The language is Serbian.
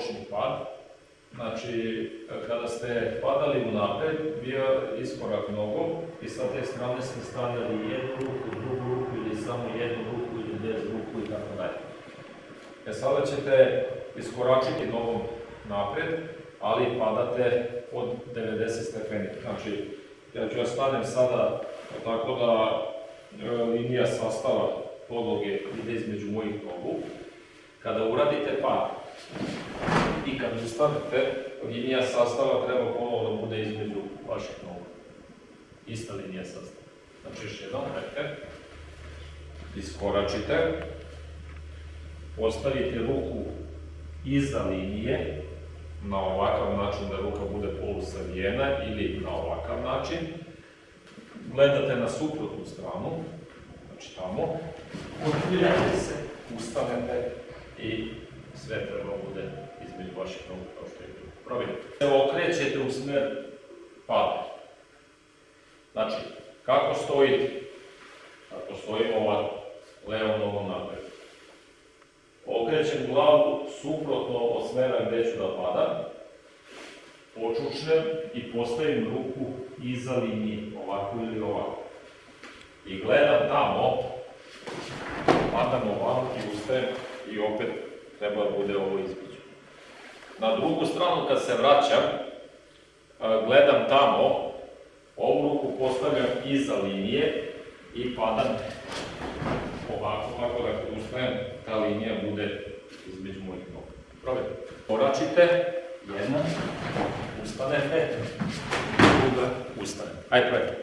bočni pad. Znači, kada ste padali u napred, bio iskorak nogom i sa te strane ste stavljali jednu ruku, drugu ruku ili samo jednu ruku ili bez ruku i tako dalje. E sada ćete iskoračiti nogom napred, ali padate od 90 stepeni. Znači, ja ću ja stanem sada tako da e, linija sastava podloge ide između mojih nogu. Kada uradite pad i kad ustanete, linija sastava treba ponovo da bude između vaših nogu. Ista linija sastava. Znači još jedan, rekte. Iskoračite. Postavite ruku iza linije, na ovakav način da ruka bude polusavijena ili na ovakav način. Gledate na suprotnu stranu, znači tamo, odmiljate se, ustanete i sve treba bude vaših nogu. Evo, okrećete u smer pada. Znači, kako stojite? Kako stojimo ovako, levom nogom napred. Okrećem glavu suprotno od smera gde ću da padam. Počučnem i postavim ruku iza linije, ovako ili ovako. I gledam tamo, padam ovako i ustajem i opet treba da bude ovo između. Na drugu stranu kad se vraćam, gledam tamo, ovu ruku postavljam iza linije i padam ovako, ovako da ustajem, ta linija bude između mojih noga. Probajte. Koračite, jedna, ustanete, druga, ustane. Ajde, probajte.